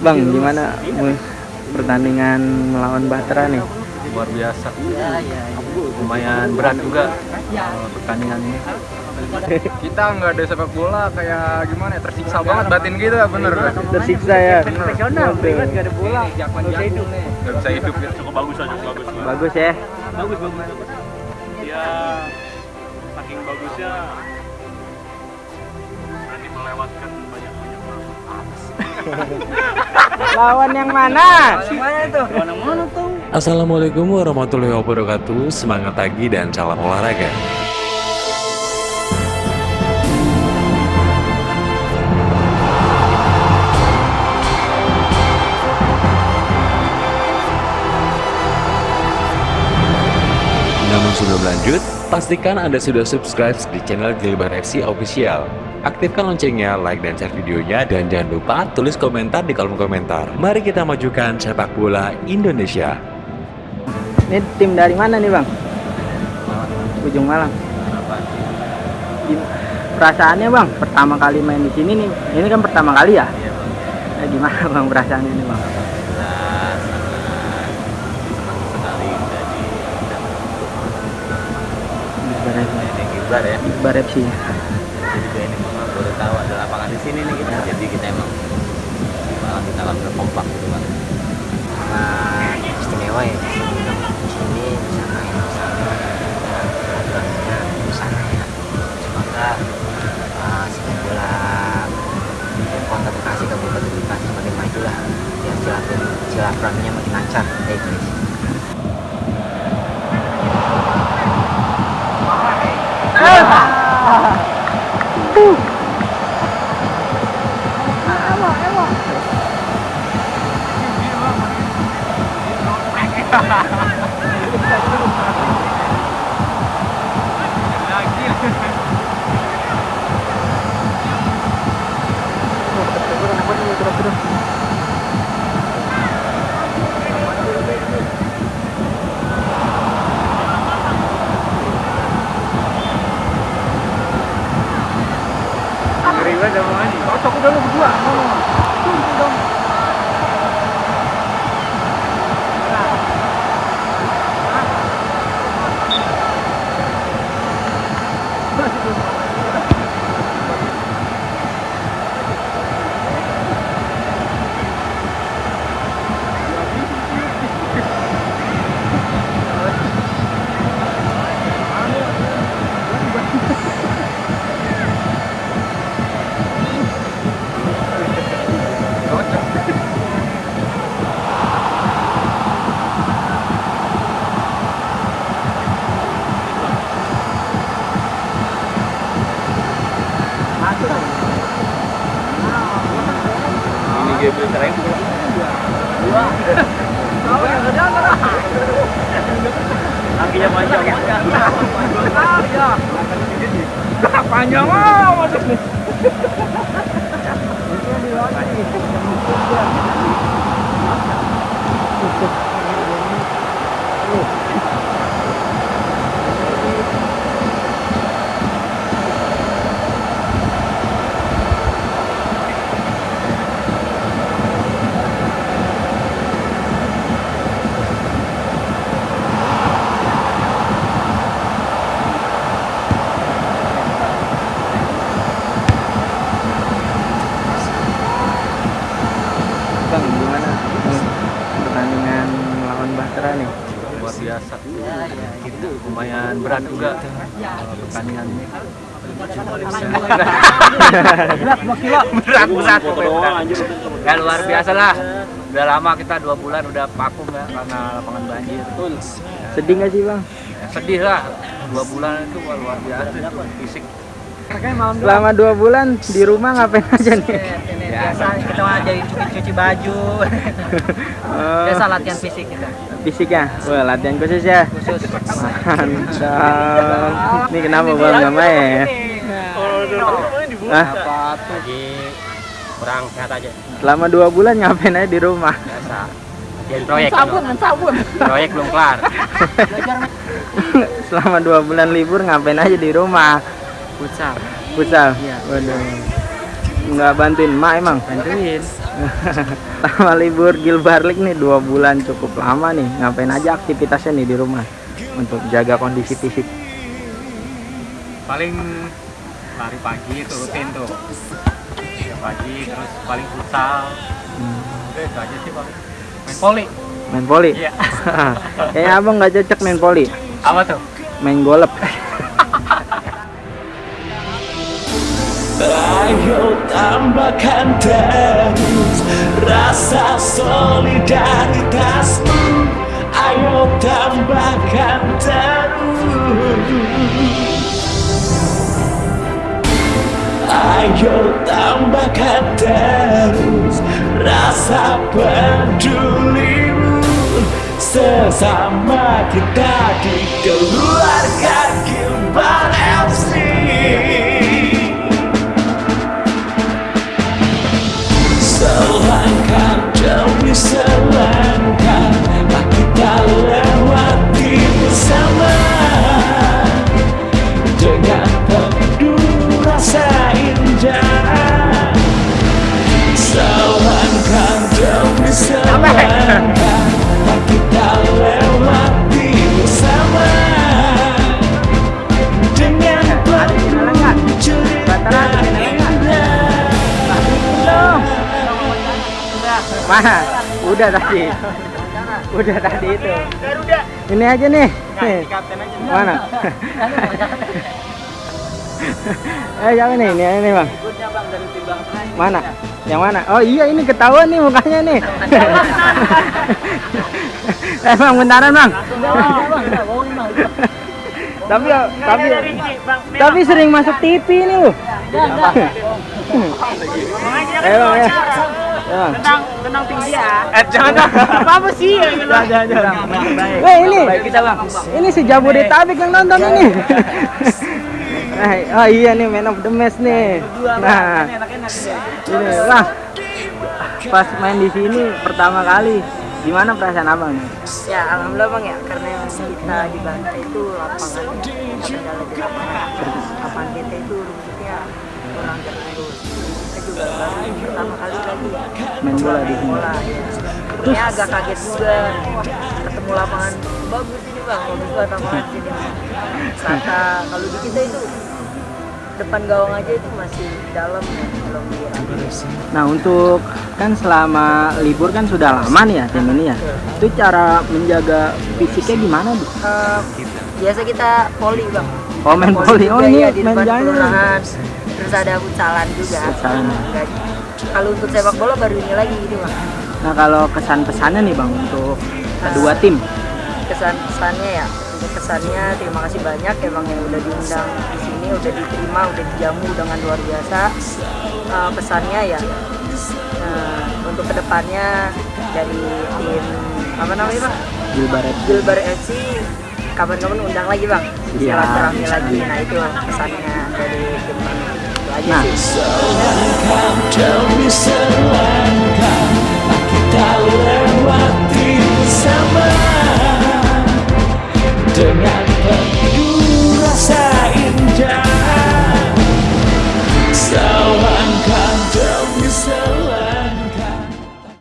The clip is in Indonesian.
Bang, gimana pertandingan melawan Batra nih? Luar biasa. Lumayan berat juga uh, pertandingan ini. kita nggak ada sepak bola kayak gimana ya tersiksa banget batin kita bener Tersiksa ya. Profesional, Waduh. gak ada bola. Gak bisa hidup. nggak bisa hidup ya Cukup bagus aja, bagus. Bagus ya. Bagus, bagus. Dia saking bagusnya berani melewatkan Lawan yang mana? Gimana itu? Mana mana tuh? Assalamualaikum warahmatullahi wabarakatuh Semangat pagi dan salam olahraga sebelum lanjut, pastikan Anda sudah subscribe di channel Gilbar FC Official. Aktifkan loncengnya, like dan share videonya, dan jangan lupa tulis komentar di kolom komentar. Mari kita majukan sepak bola Indonesia. Ini tim dari mana nih, Bang? Ujung Malang. Perasaannya, Bang, pertama kali main di sini nih. Ini kan pertama kali ya? Nah, gimana, Bang, perasaannya nih, Bang? Alhamdulillah sangat senang sekali jadi Gilbar FC. Gilbar ya. Gilbar FC. Jadi gue ini memang baru tahu ada lapangan di sini nih kita. Jadi kita emang malah kita akan berkompak gitu kan. sangat istimewa ya Kakinya panjang. Panjang ah masuk nih. Bang, gimana pertandingan melawan Batra nih? luar biasa. Itu lumayan berat juga. Pertandingan. Ini. Berat 2 kilo. berat. berat ya luar biasa lah. Udah lama kita dua bulan udah vakum ya karena lapangan banjir. Sedih nggak sih, Bang? Ya, sedih lah. Dua bulan itu luar biasa fisik Selama dua bulan di rumah ngapain aja nih? biasa kita jadi cuci-cuci baju Oh, biasa latihan fisik kita fisiknya? Wah, latihan khusus ya? khusus Mantap. Ini kenapa Bang nggak main? Hah? lagi kurang sehat aja Selama dua bulan ngapain aja di rumah? biasa proyek sabun sabun proyek belum kelar Selama dua bulan libur ngapain aja di rumah? Futsal Futsal? Iya. Waduh. Nggak bantuin emak emang? bantuin Sama libur Gilbar League nih dua bulan cukup lama nih. Ngapain aja aktivitasnya nih di rumah untuk jaga kondisi fisik. Paling lari pagi itu rutin tuh. Ya, pagi terus paling futsal. Hmm. Udah itu aja sih paling. Main voli. Main voli. Iya. Kayaknya abang nggak cocok main voli. Apa tuh? Main golep. Ayo tambahkan terus rasa solidaritasmu. Ayo tambahkan terus. Ayo tambahkan terus rasa pedulimu. Sesama kita di keluarga Gilbar selangkah Tak kita lewati bersama. Dengan penuh rasa indah Selangkah demi selangkah kita lewati bersama. Dengan penuh cerita indah. Mana? Udah tadi. Udah tadi itu. Ini aja nih. Nih. Mana? eh jangan nih, ini ini bang. Mana? Yang mana? Oh iya ini ketahuan nih mukanya nih. eh bang, bentaran bang. tapi tapi tapi sering masuk TV ini lu. Eh bang ya. Ya, Bang. Tenang, tenang tinggi ya. Eh jangan. Apa apa sih? Jangan, jangan, jangan. Weh, ini. Ini si Jabodetabek yang nonton ini. Oh iya nih man of the match nih. Nah, ini wah. Pas main di sini pertama kali, gimana perasaan abang nih? Ya alhamdulillah bang ya karena yang kita di Bantai itu lapangan kendala di lapangan lapangan kita itu rumputnya baru pertama kali lagi Main bola di sini. ya. Sebenarnya agak kaget juga ketemu lapangan bagus ini bang, bagus banget lapangan sini. Kata kalau di kita itu depan gawang aja itu masih dalam ya, belum. Nah, untuk kan selama libur kan sudah lama nih ya tim ini ya. Itu cara menjaga fisiknya gimana, Bu? Eh, biasa kita poli bang Oh, main voli. Oh, ini ya, di main jalan. Terus ada futsalan juga Futsalan. Kalau untuk sepak bola baru ini lagi gitu bang Nah, kalau kesan pesannya nih, Bang, untuk kedua tim. kesan kesannya ya untuk kesannya terima kasih banyak ya bang yang udah diundang di sini udah diterima udah dijamu dengan luar biasa Eh, pesannya ya eh, untuk ke depannya dari tim apa namanya bang Gilbar FC. Gilbar FC kapan-kapan undang lagi bang Iya. silaturahmi lagi nah itu pesannya dari tim kami. itu aja Nah. sih Selangkah demi selangkah Tak kita